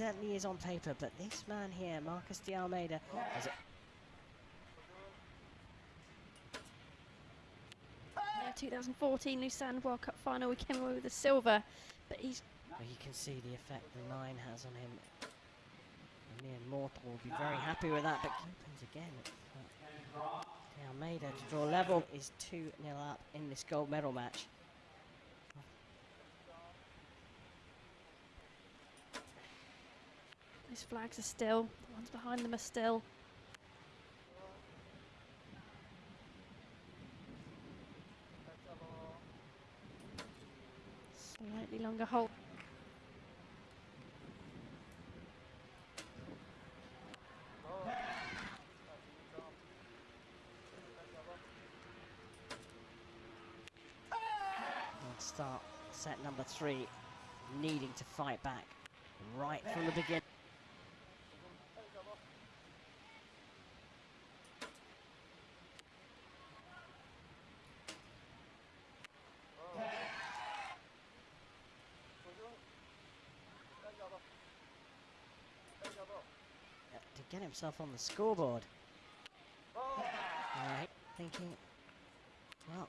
is on paper, but this man here, Marcus de Almeida, has a, Yeah, 2014 Lucerne World Cup final, we came away with the silver, but he's well, you can see the effect the nine has on him. The mere mortal will be very happy with that, but opens again. De Almeida to draw level is 2 0 up in this gold medal match. Those flags are still, the ones behind them are still. Slightly longer hold. Start set number three, needing to fight back right from the beginning. To get himself on the scoreboard. Alright, thinking, well,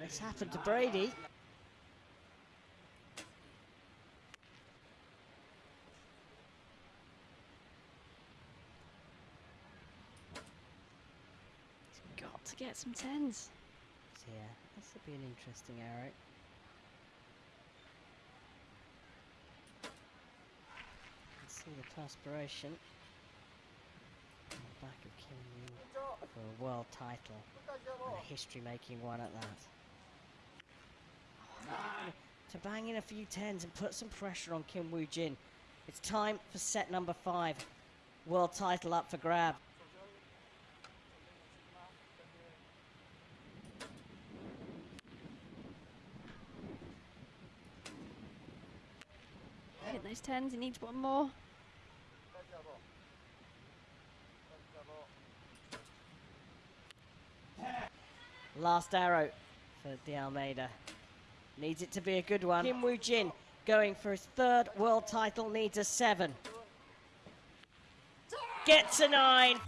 this happened to Brady. He's got to get some tens. So yeah, this will be an interesting arrow. You can see the perspiration on the back of for a world title and a history-making one at that. To bang in a few tens and put some pressure on Kim Woo Jin. It's time for set number five. World title up for grab. Hit those tens, he needs one more. Last arrow for De Almeida. Needs it to be a good one. Kim Woo Jin going for his third world title needs a seven. Gets a nine.